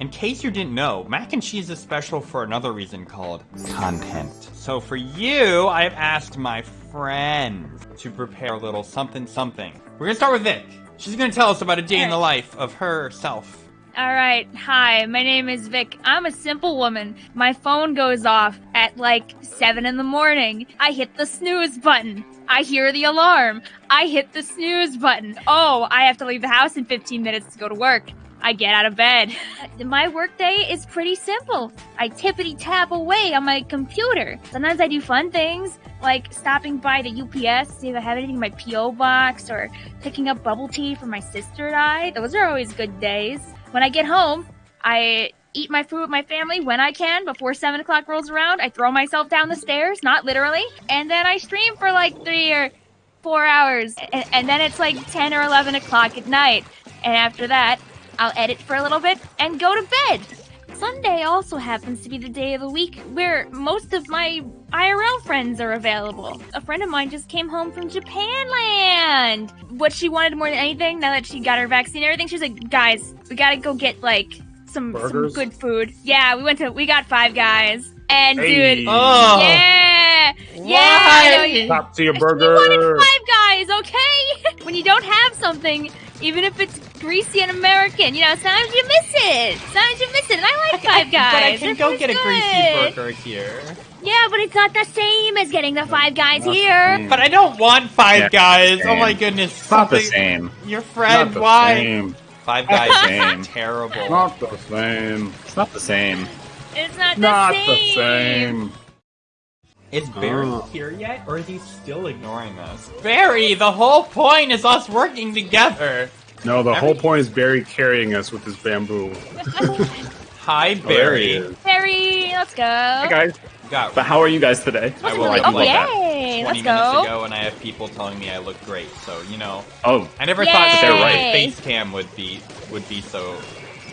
In case you didn't know, mac and cheese is special for another reason called content. So for you, I've asked my friends to prepare a little something something. We're gonna start with Vic. She's gonna tell us about a day in the life of herself. All right. Hi, my name is Vic. I'm a simple woman. My phone goes off at like 7 in the morning. I hit the snooze button. I hear the alarm. I hit the snooze button. Oh, I have to leave the house in 15 minutes to go to work. I get out of bed. Uh, my workday is pretty simple. I tippity tap away on my computer. Sometimes I do fun things like stopping by the UPS to see if I have anything in my PO box or picking up bubble tea for my sister and I. Those are always good days. When I get home, I eat my food with my family when I can before 7 o'clock rolls around. I throw myself down the stairs, not literally, and then I stream for like three or four hours. And, and then it's like 10 or 11 o'clock at night. And after that, I'll edit for a little bit and go to bed. Sunday also happens to be the day of the week where most of my IRL friends are available. A friend of mine just came home from Japan land. What she wanted more than anything, now that she got her vaccine and everything, she's like, guys, we gotta go get like some, some good food. Yeah, we went to, we got five guys. And Hey. dude, Oh. yeah, yeah, Why? I know you- Top to your you wanted five guys, okay? when you don't have something, even if it's greasy and American, you know, sometimes you miss it. Sometimes you miss it. And I like five guys. But I can They're go pretty get a greasy burger here. Yeah, but it's not the same as getting the five guys here. But I don't want five Yeah, guys. Oh my goodness. It's not the same. Your friend, Not the why? same. Five Not guys the same. terrible. Not the same. It's not the same. It's not the Not same. the same. Is Barry Oh. here yet, or is he still ignoring us? Barry, the whole point is us working together. No, the Every- whole point is Barry carrying us with his bamboo. Hi, Oh, Barry. let's go. Hi guys. Got But how are you guys today? I will really- like oh, yay, 20 let's minutes go. ago, and I have people telling me I look great. So you know, Oh, I never Yay. thought that They're right. face cam would be would be so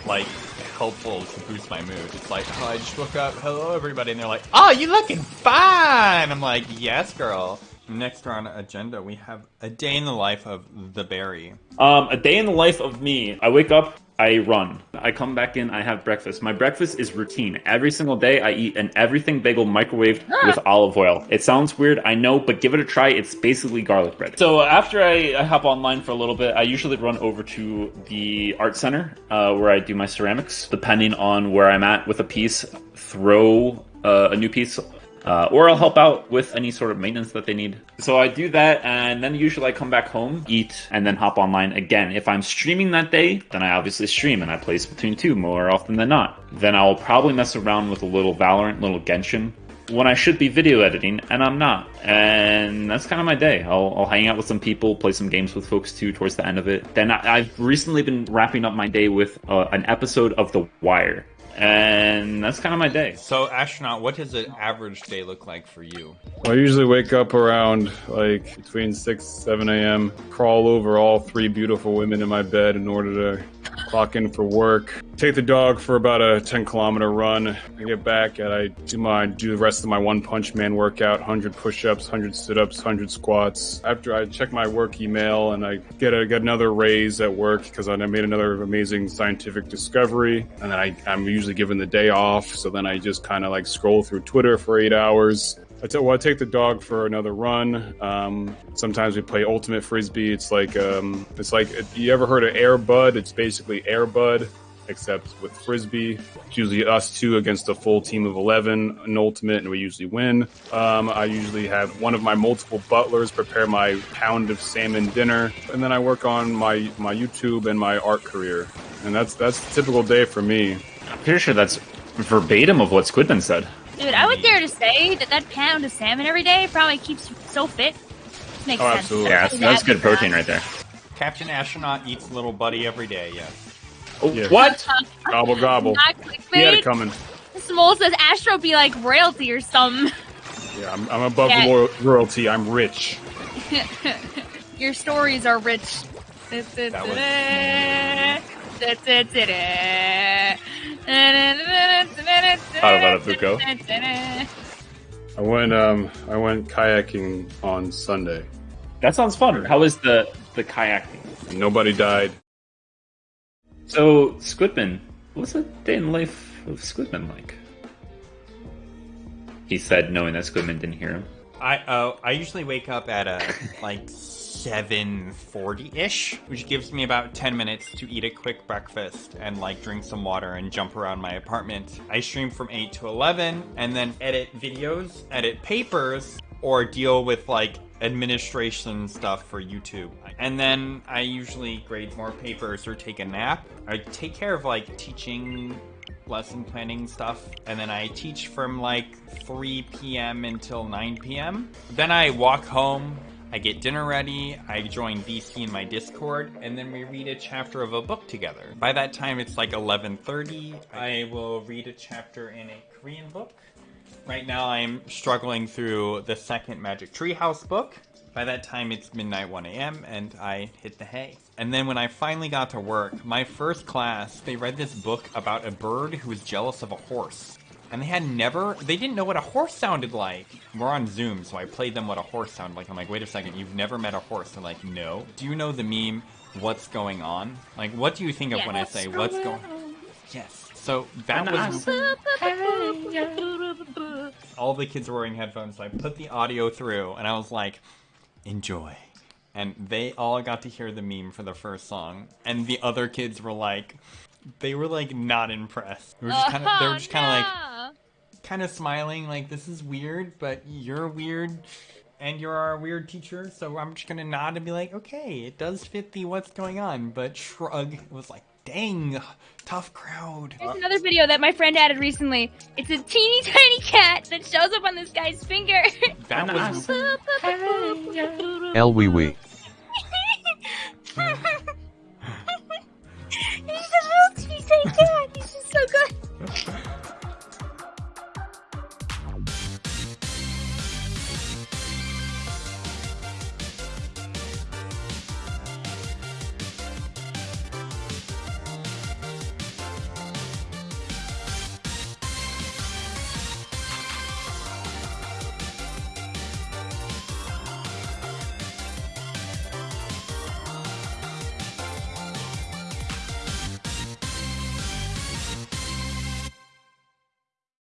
like helpful to boost my mood. It's like, oh, I just woke up, hello everybody, and they're like, oh, you looking fine. I'm like, yes, girl. Next on agenda, we have a day in the life of the berry. um, a day in the life of me. I wake up, I run. I come back in, I have breakfast. My breakfast is routine. Every single day, I eat an everything bagel microwaved with olive oil. It sounds weird, I know, but give it a try. It's basically garlic bread. So after I, I hop online for a little bit, I usually run over to the art center uh, where I do my ceramics. Depending on where I'm at with a piece, throw uh, a new piece uh, or I'll help out with any sort of maintenance that they need. So I do that, and then usually I come back home, eat, and then hop online again. If I'm streaming that day, then I obviously stream and I play Splatoon 2 more often than not. Then I'll probably mess around with a little Valorant, little Genshin. When I should be video editing, and I'm not. And that's kind of my day. I'll, I'll hang out with some people, play some games with folks too towards the end of it. Then I, I've recently been wrapping up my day with uh, an episode of The Wire. And that's kind of my day. So, astronaut, what does an average day look like for you? Well, I usually wake up around like between 6 7 a.m., crawl over all three beautiful women in my bed in order to clock in for work. Take the dog for about a 10 kilometer run. I get back and I do my do the rest of my one punch man workout 100 push ups, 100 sit ups, 100 squats. After I check my work email and I get, a, get another raise at work because I made another amazing scientific discovery. And then I, I'm usually given the day off. So then I just kind of like scroll through Twitter for eight hours. I tell, well, I take the dog for another run. Um, sometimes we play ultimate frisbee. It's like um, it's like you ever heard of Air Bud? It's basically Air Bud, except with frisbee. It's usually us two against a full team of eleven, an ultimate, and we usually win. Um, I usually have one of my multiple butlers prepare my pound of salmon dinner, and then I work on my my YouTube and my art career. And that's that's a typical day for me. I'm pretty sure that's verbatim of what Squidman said. Dude, I would dare to say that that pound of salmon every day probably keeps you so fit. Makes Oh, sense. absolutely. Yeah, that's, that's good protein right there. Captain Astronaut eats little buddy every day, yes. Oh, Yeah. What? Gobble gobble. Not He had it coming. Small says Astro be like royalty or something. Yeah, I'm, I'm above Yeah. the royalty. I'm rich. Your stories are rich. Buco. I went um I went kayaking on Sunday. That sounds fun. How is the the kayaking? Nobody died. So Squidman, What's a day in life of Squidman like? He said, knowing that Squidman didn't hear him. I uh, I usually wake up at uh, like seven forty ish, which gives me about ten minutes to eat a quick breakfast and like drink some water and jump around my apartment. I stream from eight to eleven, and then edit videos, edit papers, or deal with like administration stuff for YouTube. And then I usually grade more papers or take a nap. I take care of like teaching lesson planning stuff and then I teach from like 3 p.m. until 9 p.m. Then I walk home, I get dinner ready, I join VC in my Discord, and then we read a chapter of a book together. By that time it's like 11:30. I will read a chapter in a Korean book. Right now I'm struggling through the second Magic Treehouse book. By that time, it's midnight 1 a.m., and I hit the hay. And then when I finally got to work, my first class, they read this book about a bird who was jealous of a horse. And they had never, they didn't know what a horse sounded like. We're on Zoom, so I played them what a horse sounded like. I'm like, wait a second, you've never met a horse? They're like, no. Do you know the meme, what's going on? Like, what do you think of when I say, what's going on? Yes. So that was all the kids were wearing headphones. So I put the audio through, and I was like, enjoy. And they all got to hear the meme for the first song, and the other kids were like, they were like not impressed. They were just kind of, they were just kind of like, uh-huh. kind of smiling, like this is weird, but you're weird, and you're our weird teacher, so I'm just gonna nod and be like, okay, it does fit the what's going on, but shrug. Was like, dang, tough crowd. There's another video that my friend added recently. It's a teeny tiny cat that shows up on this guy's finger. That was El wee wee.